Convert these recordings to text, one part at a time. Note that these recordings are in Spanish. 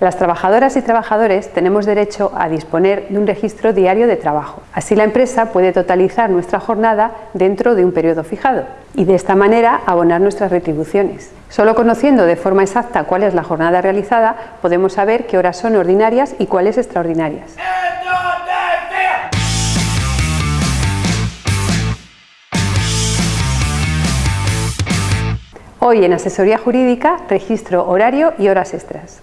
Las trabajadoras y trabajadores tenemos derecho a disponer de un registro diario de trabajo. Así la empresa puede totalizar nuestra jornada dentro de un periodo fijado y de esta manera abonar nuestras retribuciones. Solo conociendo de forma exacta cuál es la jornada realizada podemos saber qué horas son ordinarias y cuáles extraordinarias. Hoy en Asesoría Jurídica, registro horario y horas extras.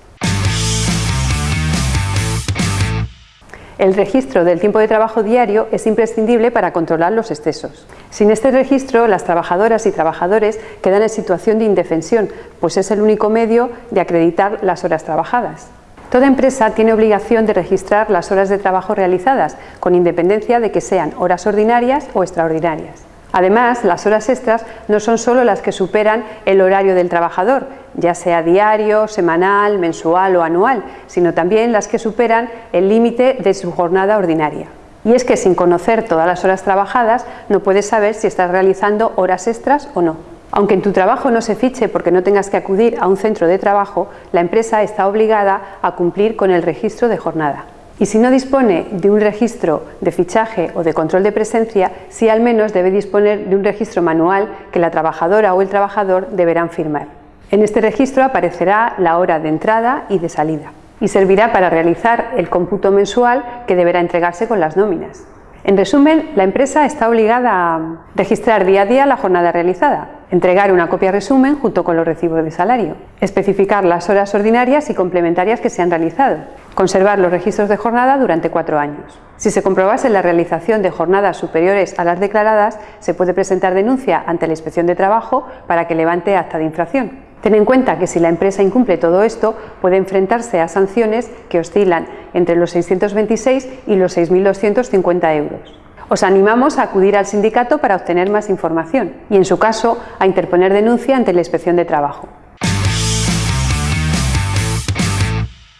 El registro del tiempo de trabajo diario es imprescindible para controlar los excesos. Sin este registro, las trabajadoras y trabajadores quedan en situación de indefensión, pues es el único medio de acreditar las horas trabajadas. Toda empresa tiene obligación de registrar las horas de trabajo realizadas, con independencia de que sean horas ordinarias o extraordinarias. Además, las horas extras no son solo las que superan el horario del trabajador, ya sea diario, semanal, mensual o anual, sino también las que superan el límite de su jornada ordinaria. Y es que sin conocer todas las horas trabajadas no puedes saber si estás realizando horas extras o no. Aunque en tu trabajo no se fiche porque no tengas que acudir a un centro de trabajo, la empresa está obligada a cumplir con el registro de jornada y si no dispone de un registro de fichaje o de control de presencia, sí al menos debe disponer de un registro manual que la trabajadora o el trabajador deberán firmar. En este registro aparecerá la hora de entrada y de salida y servirá para realizar el cómputo mensual que deberá entregarse con las nóminas. En resumen, la empresa está obligada a registrar día a día la jornada realizada, entregar una copia resumen junto con los recibos de salario, especificar las horas ordinarias y complementarias que se han realizado, conservar los registros de jornada durante cuatro años. Si se comprobase la realización de jornadas superiores a las declaradas, se puede presentar denuncia ante la Inspección de Trabajo para que levante acta de infracción. Ten en cuenta que si la empresa incumple todo esto, puede enfrentarse a sanciones que oscilan entre los 626 y los 6.250 euros. Os animamos a acudir al sindicato para obtener más información y, en su caso, a interponer denuncia ante la Inspección de Trabajo.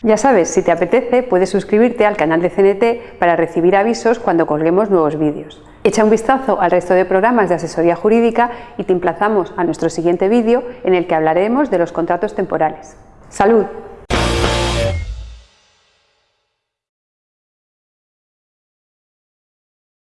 Ya sabes, si te apetece, puedes suscribirte al canal de CNT para recibir avisos cuando colguemos nuevos vídeos. Echa un vistazo al resto de programas de asesoría jurídica y te emplazamos a nuestro siguiente vídeo en el que hablaremos de los contratos temporales. ¡Salud!